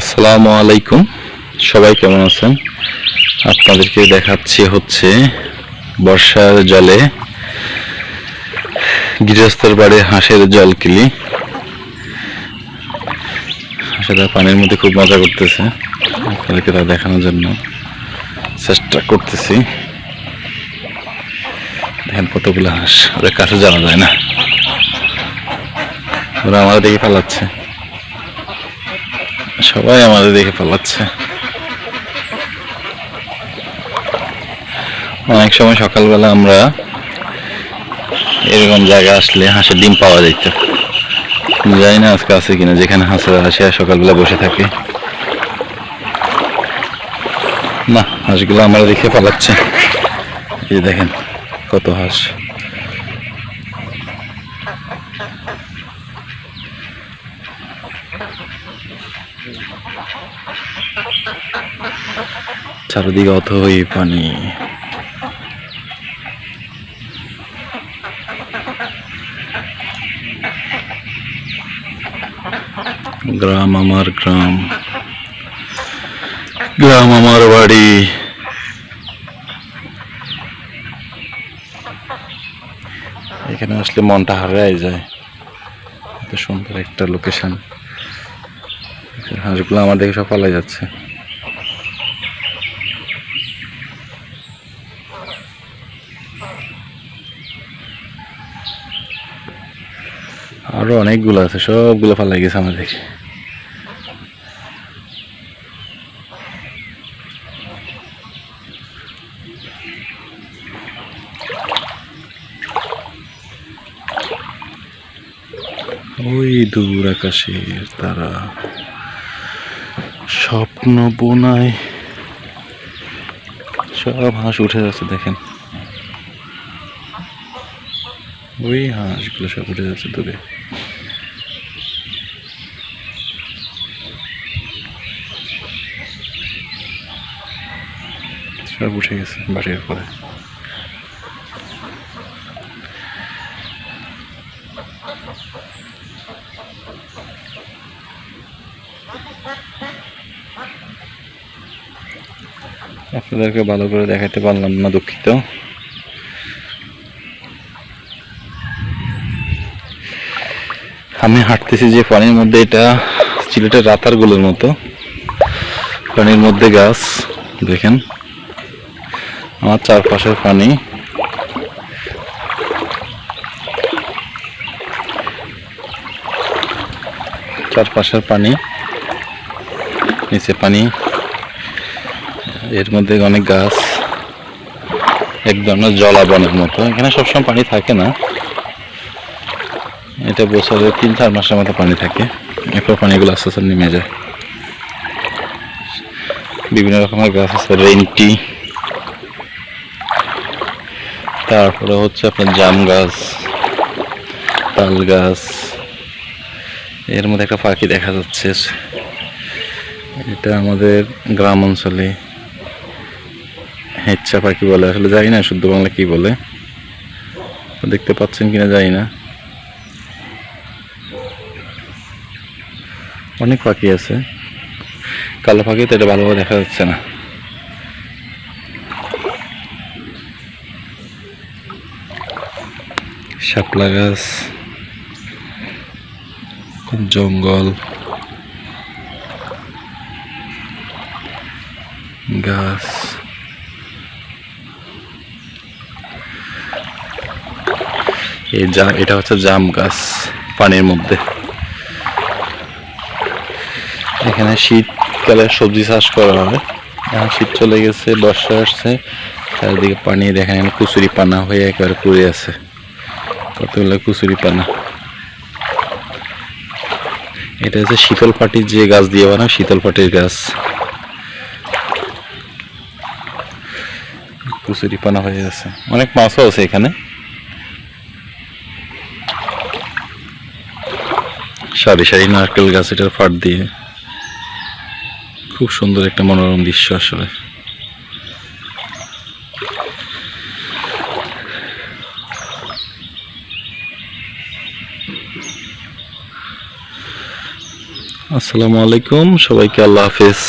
আসসালামু আলাইকুম। সবাই কেমন আছেন? আপনাদেরকে দেখাচ্ছি হচ্ছে বর্ষার জলে গৃহস্থর বাড়ির হাঁসের জল কিলি। হাঁসেরা পানির মধ্যে খুব মজা করতেছে। আপনাদেরকে তা দেখানোর জন্য চেষ্টা করতেছি। দেখেন কতগুলো হাঁস, ওদের কাছে জানা যায় না। ওরা আমাদের দেখে পালাচ্ছে। সবাই আমাদের দেখে পালাচ্ছে। অনেক সময় সকালবেলা আমরা এরকম জায়গা আসলে হাঁসের ডিম পাওয়া যেত জানি না আজকে আছে কিনা, যেখানে হাঁসেরা আর সকালবেলা বসে থাকে। না, হাঁসগুলো আমরা দেখে পালাচ্ছে। এই দেখেন কত হাঁস। চারদিকে অথই পানি। গ্রাম আমার গ্রাম। গ্রাম আমার বাড়ি। এখানে আসলে মনটা হারাই যায়। এত সুন্দর একটা লোকেশন হাঁসগুলো আমার দেখে সব পালাই যাচ্ছে। আরও অনেকগুলো আছে, সবগুলো ফালাই গেছে আমার দেখে ওই দূর আকাশের তারা। স্বপ্ন বোনায় সব হাঁস উঠে যাচ্ছে, দেখেন। ওই হাঁসগুলো সব উঠে যাচ্ছে দূরে। সব উঠে গেছে বাড়ির পরে আপনাদেরকে ভালো করে দেখাতে পারলাম না দুঃখিত। আমি হাঁটতেছি যে পানির মধ্যে, এটা সিলেটের রাতারগুলোর মতো। পানির মধ্যে গাছ, দেখেন। আমার চারপাশের পানি। চারপাশের পানি, নিচে পানি। এর মধ্যে অনেক গাছ, এক ধরনের জলাবনের মতো। এখানে সবসময় পানি থাকে না। এটা বছরে তিন, চার মাসের মতো পানি থাকে। এরপর পানিগুলো আস্তে আস্তে নেমে যায়। বিভিন্ন রকমের গাছ আছে রেন্টি তারপরে হচ্ছে আপনার জাম গাছ, তাল গাছ। এর মধ্যে একটা পাখি দেখা যাচ্ছে। এটা আমাদের গ্রাম অঞ্চলে। হেচ্ছা পাখি বলে? আসলে জানি না, শুদ্ধ বাংলা কি বলে। দেখতে পাচ্ছেন কিনা জানি না। অনেক পাখি আছে। কালো পাখি তো এটা ভালোভাবে দেখা যাচ্ছে না। শাপলা গাছ, জঙ্গল, গাছ। এই জাম, এটা হচ্ছে জাম গাছ পানির মধ্যে। এখানে শীতকালে সবজি চাষ করা হয়। এখন শীত চলে গেছে, বর্ষা আসছে। চারিদিকে পানি, দেখেন এখানে কুচুরি পানা হয়ে একেবারে পড়ে আছে। কতগুলো কুচুরি পানা। এটা হচ্ছে শীতল পাটির যে গাছ দিয়ে বানায়, শীতল পাটির গাছ। কুচুরি পানা হয়ে আছে। অনেক মাছও আছে এখানে। সারি সারি নারকেল গাছ, এটার ফাট দিয়ে। খুব সুন্দর একটা মনোরম দৃশ্য আসলে। আসসালামু আলাইকুম, সবাইকে আল্লাহ হাফেজ।